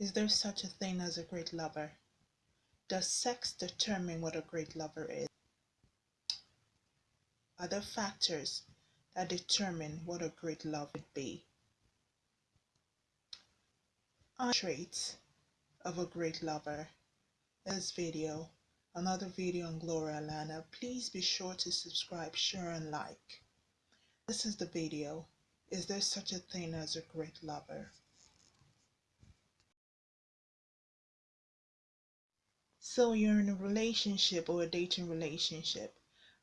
Is there such a thing as a great lover? Does sex determine what a great lover is? Are there factors that determine what a great love would be? Are traits of a great lover? This video, another video on Gloria Allana. Please be sure to subscribe, share, and like. This is the video. Is there such a thing as a great lover? So you're in a relationship or a dating relationship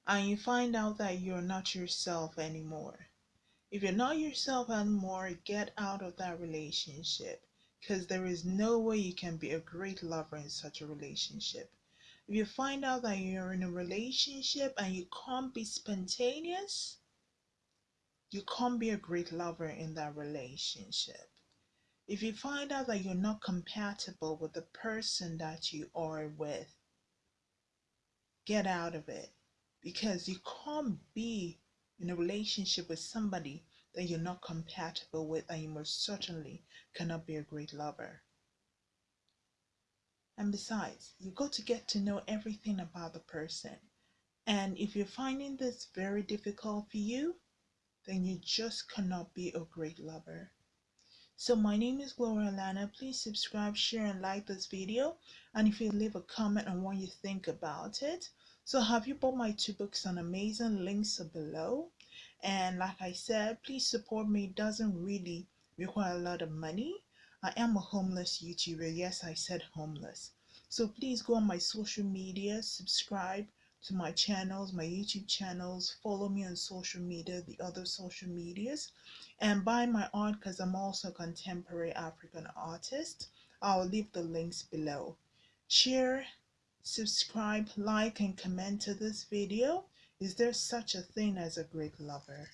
and you find out that you're not yourself anymore. If you're not yourself anymore, get out of that relationship because there is no way you can be a great lover in such a relationship. If you find out that you're in a relationship and you can't be spontaneous, you can't be a great lover in that relationship. If you find out that you're not compatible with the person that you are with, get out of it because you can't be in a relationship with somebody that you're not compatible with, and you most certainly cannot be a great lover. And besides, you got to get to know everything about the person. And if you're finding this very difficult for you, then you just cannot be a great lover. So my name is Gloria Lana. Please subscribe, share, and like this video. And if you leave a comment on what you think about it. So have you bought my two books on Amazon? Links are below. And like I said, please support me. It doesn't really require a lot of money. I am a homeless YouTuber. Yes, I said homeless. So please go on my social media, subscribe, to my channels, my YouTube channels, follow me on social media, the other social medias, and buy my art because I'm also a contemporary African artist. I'll leave the links below. Share, subscribe, like, and comment to this video. Is there such a thing as a great lover?